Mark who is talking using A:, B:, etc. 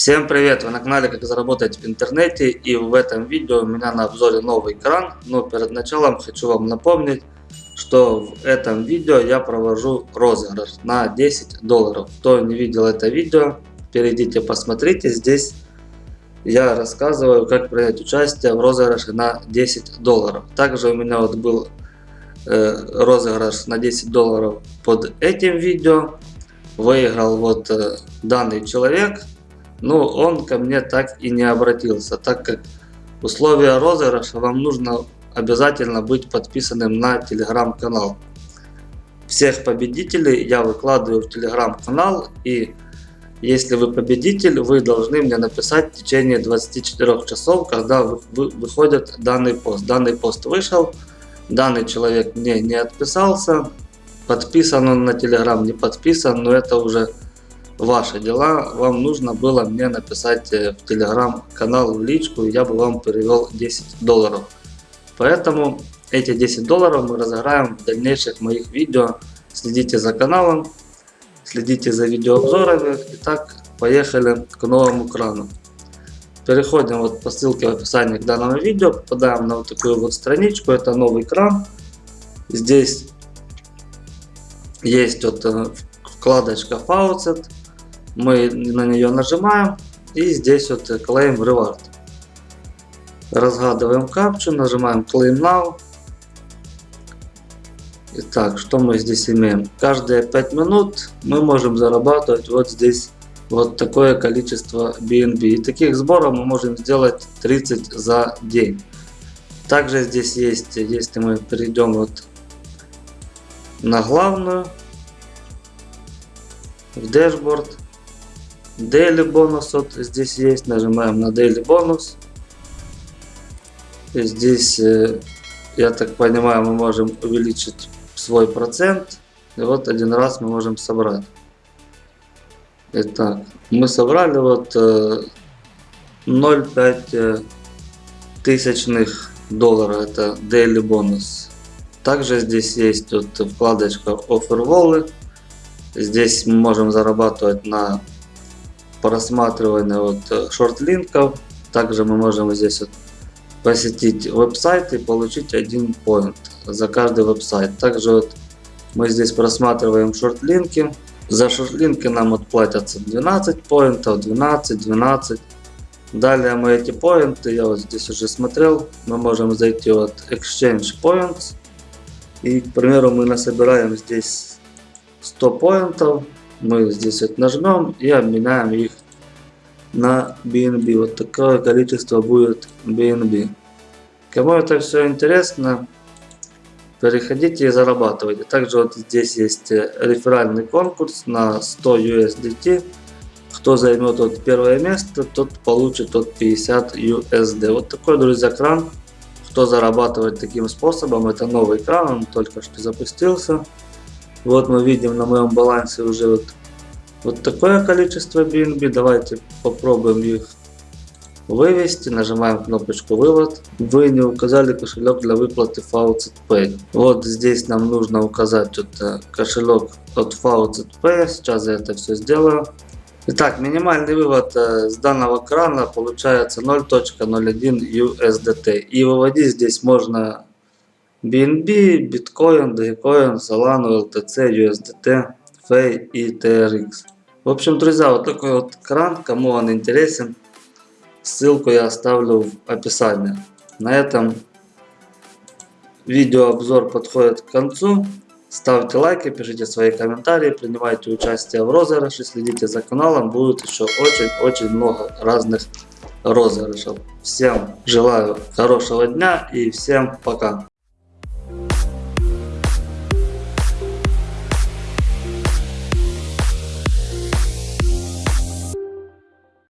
A: Всем привет! Вы на канале Как заработать в интернете и в этом видео у меня на обзоре новый кран. Но перед началом хочу вам напомнить, что в этом видео я провожу розыгрыш на 10 долларов. Кто не видел это видео, перейдите посмотрите. Здесь я рассказываю, как принять участие в розыгрыше на 10 долларов. Также у меня вот был э, розыгрыш на 10 долларов под этим видео. Выиграл вот э, данный человек но он ко мне так и не обратился, так как условия розыгрыша вам нужно обязательно быть подписанным на телеграм-канал. Всех победителей я выкладываю в телеграм-канал и если вы победитель, вы должны мне написать в течение 24 часов, когда выходит данный пост. Данный пост вышел, данный человек мне не отписался, подписан он на телеграм, не подписан, но это уже ваши дела. Вам нужно было мне написать э, в телеграм-канал в личку, я бы вам перевел 10 долларов. Поэтому эти 10 долларов мы разыграем в дальнейших моих видео. Следите за каналом, следите за видеообзорами. Итак, поехали к новому крану. Переходим вот по ссылке в описании к данному видео, попадаем на вот такую вот страничку, это новый кран. Здесь есть вот э, вкладочка Faucet, мы на нее нажимаем и здесь вот Claim Reward. Разгадываем капчу, нажимаем Claim Now. Итак, что мы здесь имеем? Каждые 5 минут мы можем зарабатывать вот здесь вот такое количество BNB. И таких сборов мы можем сделать 30 за день. Также здесь есть, если мы перейдем вот на главную, в дашборд, Daily бонус вот здесь есть. Нажимаем на Daily бонус. Здесь, э, я так понимаю, мы можем увеличить свой процент. И вот один раз мы можем собрать. Итак, мы собрали вот 0,5 э, э, тысячных доллара. Это Daily бонус. Также здесь есть вот вкладочка Offer Wallet. Здесь мы можем зарабатывать на просматривания вот э, шорт-линков. Также мы можем здесь вот посетить веб-сайт и получить один point за каждый веб-сайт. Также вот мы здесь просматриваем шорт-линки. За шорт-линки нам отплатятся 12 поинтов, 12, 12. Далее мы эти поинты, я вот здесь уже смотрел, мы можем зайти вот Exchange Points. И, к примеру, мы насобираем здесь 100 поинтов мы здесь вот нажмем и обменяем их на BNB. Вот такое количество будет BNB. Кому это все интересно, переходите и зарабатывайте. Также вот здесь есть э, реферальный конкурс на 100 USDT. Кто займет вот первое место, тот получит от 50 USD. Вот такой, друзья, кран. Кто зарабатывает таким способом, это новый кран, он только что запустился. Вот мы видим на моем балансе уже вот, вот такое количество BNB. Давайте попробуем их вывести. Нажимаем кнопочку вывод. Вы не указали кошелек для выплаты Faucet Pay. Вот здесь нам нужно указать вот кошелек от Faucet Pay. Сейчас я это все сделаю. Итак, минимальный вывод э, с данного крана получается 0.01 USDT. И выводить здесь можно BNB, Bitcoin, Dogecoin, Solana, LTC, USDT, FEI и TRX. В общем, друзья, вот такой вот кран, кому он интересен, ссылку я оставлю в описании. На этом видеообзор подходит к концу. Ставьте лайки, пишите свои комментарии, принимайте участие в розыгрыше, следите за каналом, будет еще очень-очень много разных розыгрышев. Всем желаю хорошего дня и всем пока.